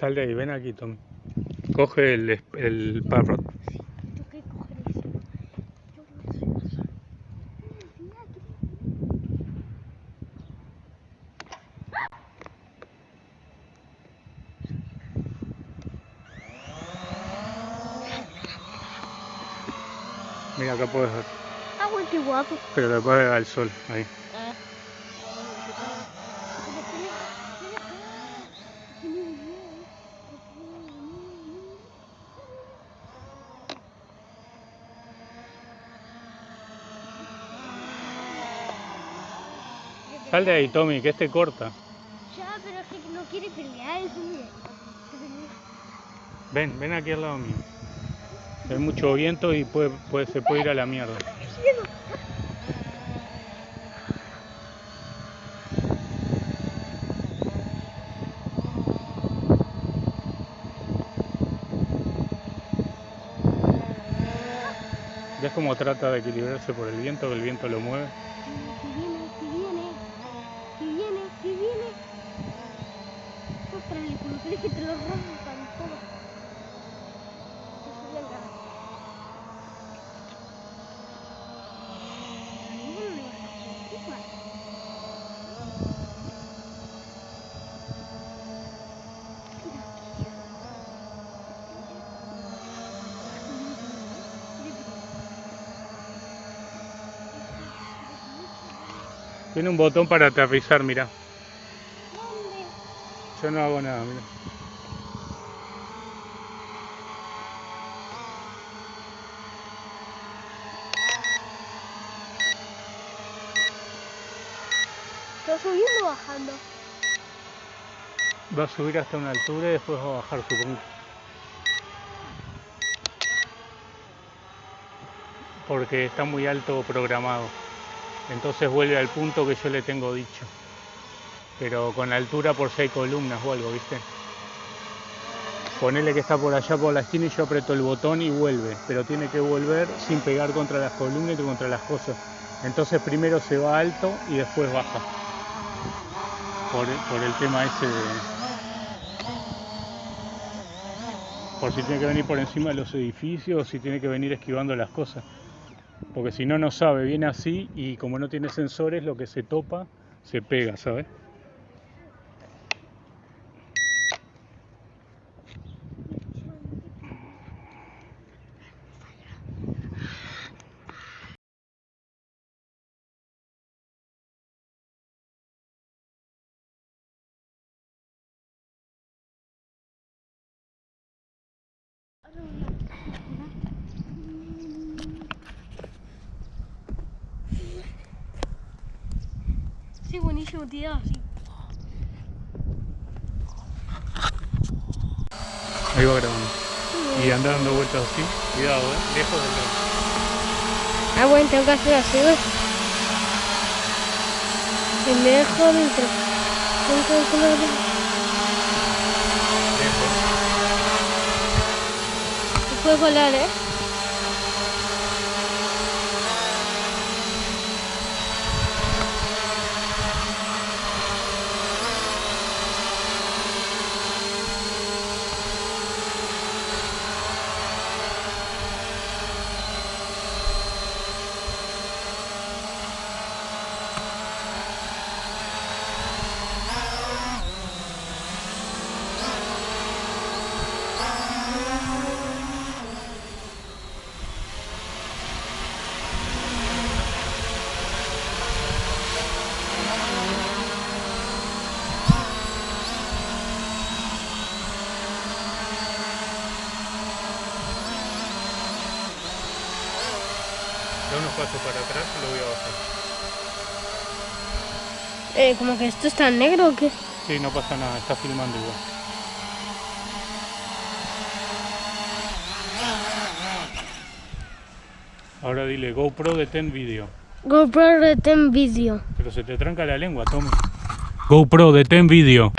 Sal de ahí, ven aquí, Tom. Coge el, el parrot. Mira, acá puedes ver. Ah, güey, qué guapo. Pero le puedes al sol, ahí. Sal de ahí, Tommy, que este corta. Ya, pero es que no quiere pelear, es un Ven, ven aquí al lado mío. Hay mucho viento y puede, puede, se puede ir a la mierda. ¿Ves cómo trata de equilibrarse por el viento, que el viento lo mueve? Tiene un botón para aterrizar, mira. ¿Dónde? Yo no hago nada, mira. ¿Está subiendo o bajando? Va a subir hasta una altura y después va a bajar, supongo. Porque está muy alto programado. Entonces vuelve al punto que yo le tengo dicho. Pero con altura por hay columnas o algo, ¿viste? Ponele que está por allá por la esquina y yo aprieto el botón y vuelve. Pero tiene que volver sin pegar contra las columnas y contra las cosas. Entonces primero se va alto y después baja. Por, el tema ese de, por si tiene que venir por encima de los edificios si tiene que venir esquivando las cosas. Porque si no, no sabe, viene así y como no tiene sensores, lo que se topa se pega, ¿sabes? Sí, buenísimo, tío, sí. Ahí va grabando. Y anda dando vueltas así. Cuidado, ¿eh? Lejos del tren. Ah, bueno, tengo que hacer así, ¿ves? Tengo que calcular. Lejos. Puede volar, ¿eh? Da unos pasos para atrás y lo voy a bajar. Eh, como que esto está en negro o qué? Sí, no pasa nada, está filmando igual. Ahora dile GoPro detén video. GoPro detén video. Pero se te tranca la lengua, Tommy. GoPro detén video.